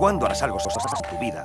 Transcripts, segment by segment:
cuando harás algo tu vida.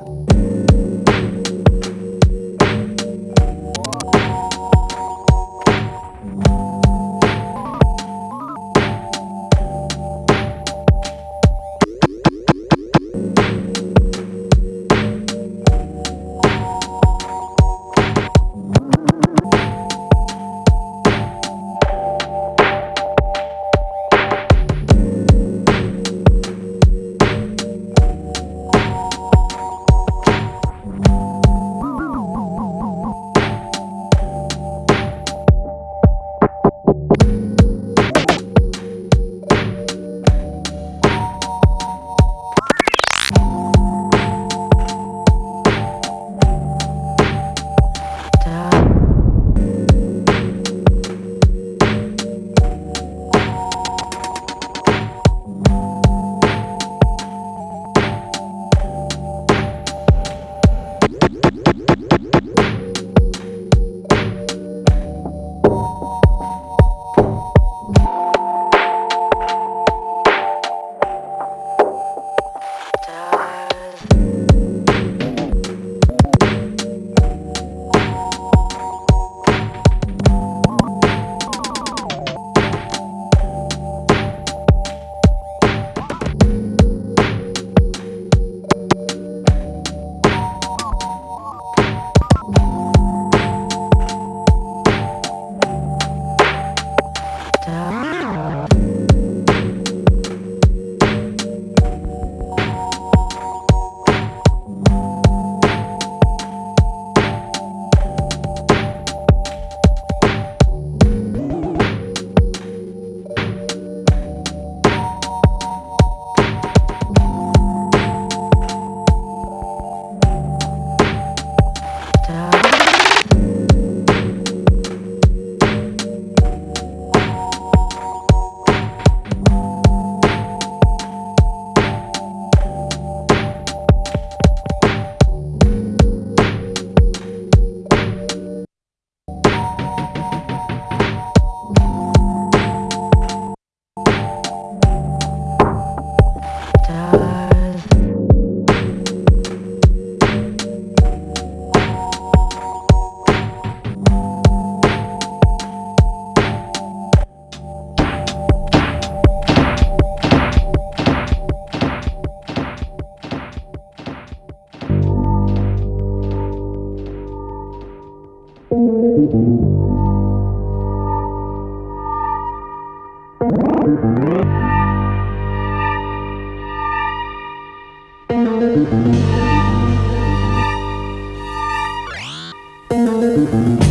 Thank